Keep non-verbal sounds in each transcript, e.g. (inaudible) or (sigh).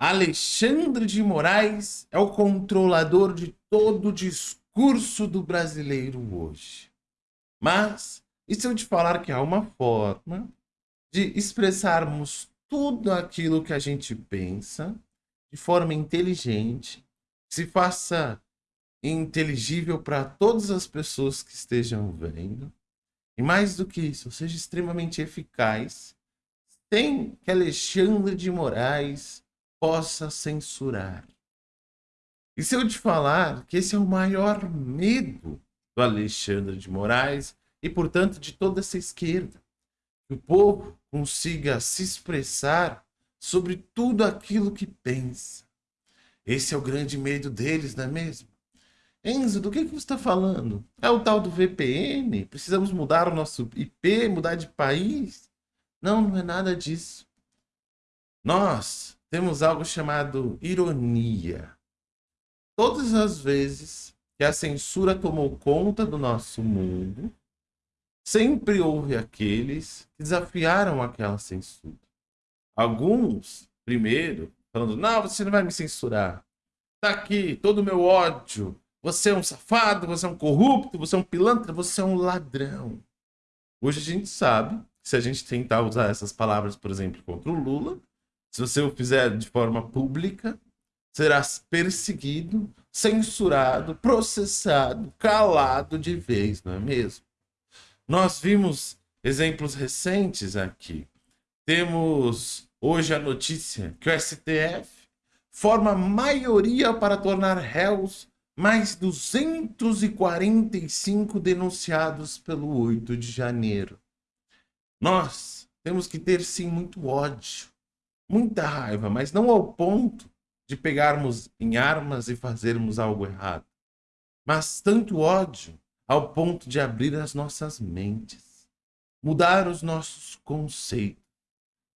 Alexandre de Moraes é o controlador de todo o discurso do brasileiro hoje. Mas, e se eu te falar que há uma forma de expressarmos tudo aquilo que a gente pensa de forma inteligente, se faça inteligível para todas as pessoas que estejam vendo, e mais do que isso, seja extremamente eficaz, sem que Alexandre de Moraes possa censurar. E se eu te falar que esse é o maior medo do Alexandre de Moraes e, portanto, de toda essa esquerda, que o povo consiga se expressar sobre tudo aquilo que pensa. Esse é o grande medo deles, não é mesmo? Enzo, do que, que você está falando? É o tal do VPN? Precisamos mudar o nosso IP, mudar de país? Não, não é nada disso. Nós temos algo chamado ironia. Todas as vezes que a censura tomou conta do nosso mundo, sempre houve aqueles que desafiaram aquela censura. Alguns, primeiro, falando, não, você não vai me censurar. Tá aqui todo o meu ódio. Você é um safado, você é um corrupto, você é um pilantra, você é um ladrão. Hoje a gente sabe se a gente tentar usar essas palavras, por exemplo, contra o Lula, se você o fizer de forma pública, serás perseguido, censurado, processado, calado de vez, não é mesmo? Nós vimos exemplos recentes aqui. Temos hoje a notícia que o STF forma maioria para tornar réus mais 245 denunciados pelo 8 de janeiro. Nós temos que ter sim muito ódio muita raiva, mas não ao ponto de pegarmos em armas e fazermos algo errado, mas tanto ódio ao ponto de abrir as nossas mentes, mudar os nossos conceitos.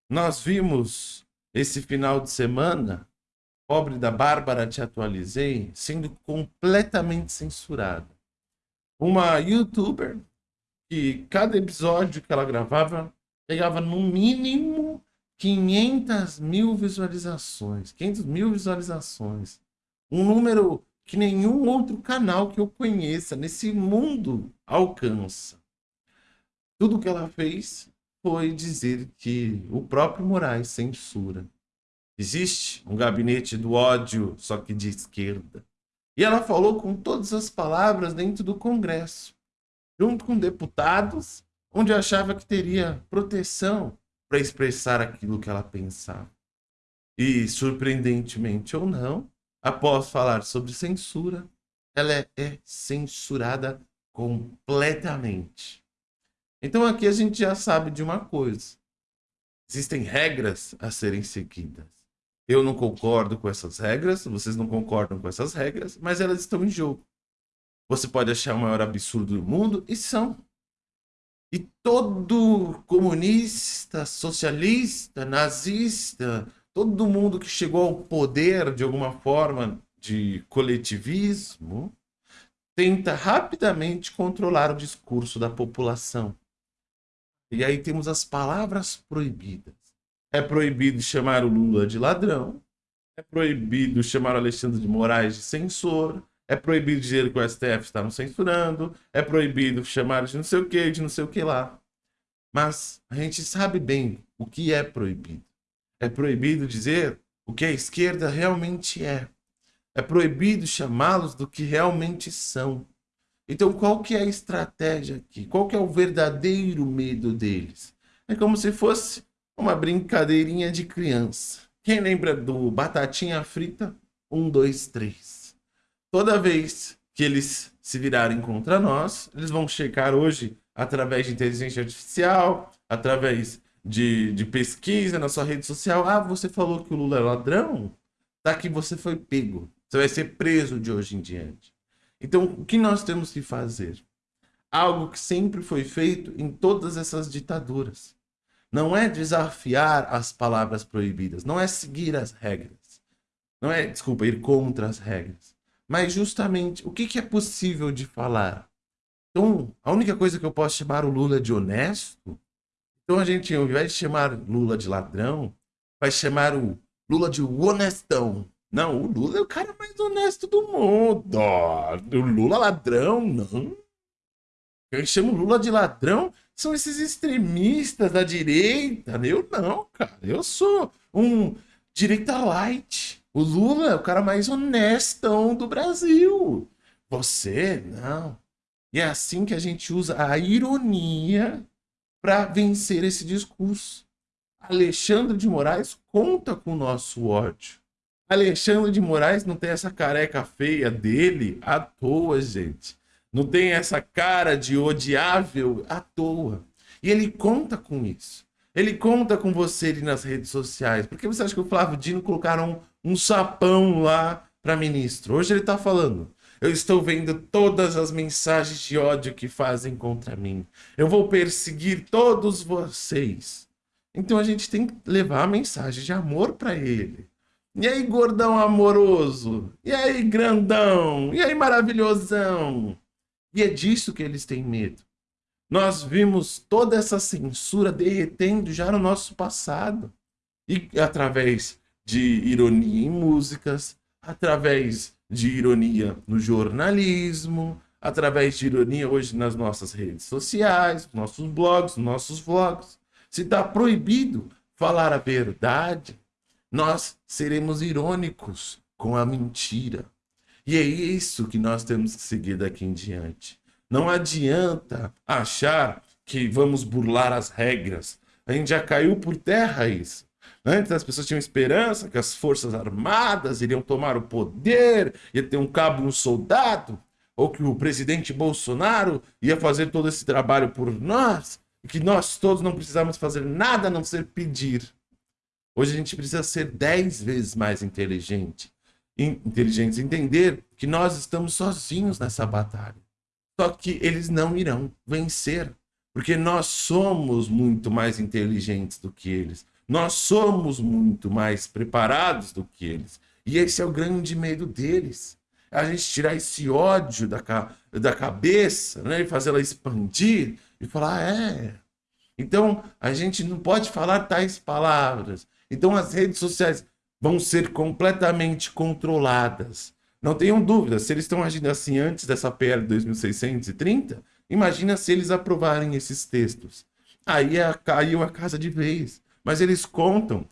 Nós vimos esse final de semana, pobre da Bárbara Te Atualizei, sendo completamente censurada. Uma youtuber que cada episódio que ela gravava pegava no mínimo 500 mil visualizações. 500 mil visualizações. Um número que nenhum outro canal que eu conheça nesse mundo alcança. Tudo que ela fez foi dizer que o próprio Moraes censura. Existe um gabinete do ódio, só que de esquerda. E ela falou com todas as palavras dentro do Congresso, junto com deputados, onde achava que teria proteção para expressar aquilo que ela pensava. E, surpreendentemente ou não, após falar sobre censura, ela é, é censurada completamente. Então aqui a gente já sabe de uma coisa. Existem regras a serem seguidas. Eu não concordo com essas regras, vocês não concordam com essas regras, mas elas estão em jogo. Você pode achar o maior absurdo do mundo, e são. E todo comunista, socialista, nazista, todo mundo que chegou ao poder de alguma forma de coletivismo, tenta rapidamente controlar o discurso da população. E aí temos as palavras proibidas. É proibido chamar o Lula de ladrão, é proibido chamar o Alexandre de Moraes de censor, é proibido dizer que o STF está nos censurando, é proibido chamar de não sei o que, de não sei o que lá. Mas a gente sabe bem o que é proibido. É proibido dizer o que a esquerda realmente é. É proibido chamá-los do que realmente são. Então qual que é a estratégia aqui? Qual que é o verdadeiro medo deles? É como se fosse uma brincadeirinha de criança. Quem lembra do batatinha frita? Um, dois, três. Toda vez que eles se virarem contra nós, eles vão checar hoje através de inteligência artificial, através de, de pesquisa na sua rede social. Ah, você falou que o Lula é ladrão? Tá aqui, você foi pego. Você vai ser preso de hoje em diante. Então, o que nós temos que fazer? Algo que sempre foi feito em todas essas ditaduras. Não é desafiar as palavras proibidas, não é seguir as regras. Não é, desculpa, ir contra as regras mas justamente, o que, que é possível de falar? Então, a única coisa que eu posso chamar o Lula de honesto, então a gente, ao invés de chamar Lula de ladrão, vai chamar o Lula de honestão. Não, o Lula é o cara mais honesto do mundo. O Lula ladrão, não. Quem chama o Lula de ladrão são esses extremistas da direita. Eu não, cara. Eu sou um direita light. O Lula é o cara mais honestão do Brasil. Você, não. E é assim que a gente usa a ironia para vencer esse discurso. Alexandre de Moraes conta com o nosso ódio. Alexandre de Moraes não tem essa careca feia dele à toa, gente. Não tem essa cara de odiável à toa. E ele conta com isso. Ele conta com você ali nas redes sociais. Por que você acha que o Flávio Dino colocaram um, sapão lá para ministro? Hoje ele está falando. Eu estou vendo todas as mensagens de ódio que fazem contra mim. Eu vou perseguir todos vocês. Então a gente tem que levar a mensagem de amor para ele. E aí, gordão amoroso? E aí, grandão? E aí, maravilhosão? E é disso que eles têm medo. Nós vimos toda essa censura derretendo já no nosso passado. E através de ironia em músicas, através de ironia no jornalismo, através de ironia hoje nas nossas redes sociais, nossos blogs, nossos vlogs. Se está proibido falar a verdade, nós seremos irônicos com a mentira. E é isso que nós temos que seguir daqui em diante. Não adianta achar que vamos burlar as regras. A gente já caiu por terra isso. Antes as pessoas tinham esperança que as forças armadas iriam tomar o poder, ia ter um cabo um soldado, ou que o presidente Bolsonaro ia fazer todo esse trabalho por nós, e que nós todos não precisamos fazer nada a não ser pedir. Hoje a gente precisa ser dez vezes mais inteligente, inteligentes, entender que nós estamos sozinhos nessa batalha. Só que eles não irão vencer, porque nós somos muito mais inteligentes do que eles. Nós somos muito mais preparados do que eles. E esse é o grande medo deles. A gente tirar esse ódio da, da cabeça né, e fazê-la expandir e falar, ah, é. Então, a gente não pode falar tais palavras. Então, as redes sociais vão ser completamente controladas. Não tenham dúvida, se eles estão agindo assim antes dessa PL 2630, imagina se eles aprovarem esses textos. Aí é, caiu a casa de vez. Mas eles contam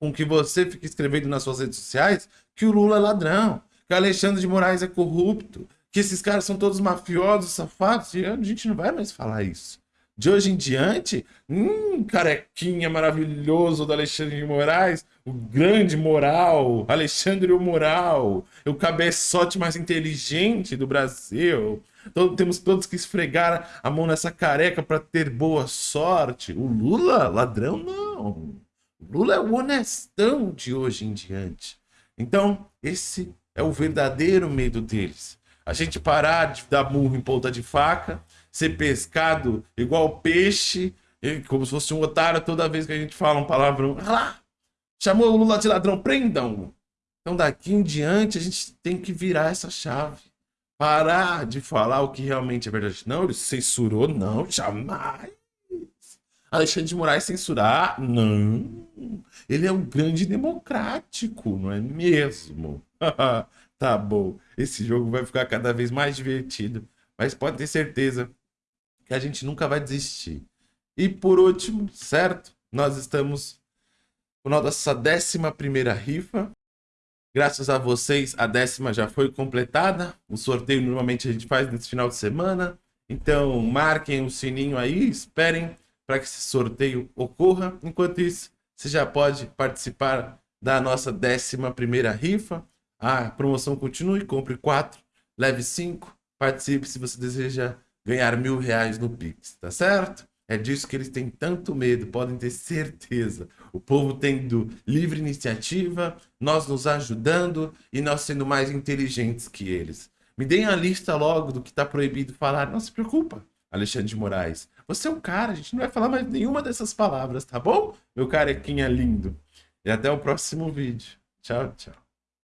com que você fique escrevendo nas suas redes sociais que o Lula é ladrão, que Alexandre de Moraes é corrupto, que esses caras são todos mafiosos, safados, e a gente não vai mais falar isso. De hoje em diante, hum, carequinha maravilhoso do Alexandre de Moraes, o grande moral, Alexandre o Moral, o cabeçote mais inteligente do Brasil. Então, temos todos que esfregar a mão nessa careca para ter boa sorte. O Lula, ladrão, não. O Lula é o honestão de hoje em diante. Então, esse é o verdadeiro medo deles. A gente parar de dar murro em ponta de faca, ser pescado igual peixe, como se fosse um otário toda vez que a gente fala um palavrão. Ah lá, chamou o Lula de ladrão, prendam! Então daqui em diante a gente tem que virar essa chave. Parar de falar o que realmente é verdade. Não, ele censurou, não, jamais. Alexandre de Moraes censurar, não. Ele é um grande democrático, não é mesmo? (laughs) tá bom, esse jogo vai ficar cada vez mais divertido. Mas pode ter certeza que a gente nunca vai desistir. E por último, certo? Nós estamos com nossa décima primeira rifa. Graças a vocês, a décima já foi completada. O sorteio normalmente a gente faz nesse final de semana. Então, marquem o sininho aí, esperem para que esse sorteio ocorra. Enquanto isso, você já pode participar da nossa décima primeira rifa. A promoção continue, compre quatro, leve cinco, participe se você deseja ganhar mil reais no Pix, tá certo? É disso que eles têm tanto medo, podem ter certeza. O povo tendo livre iniciativa, nós nos ajudando e nós sendo mais inteligentes que eles. Me deem a lista logo do que está proibido falar. Não se preocupa, Alexandre de Moraes. Você é um cara, a gente não vai falar mais nenhuma dessas palavras, tá bom? Meu carequinha lindo. E até o próximo vídeo. Tchau, tchau.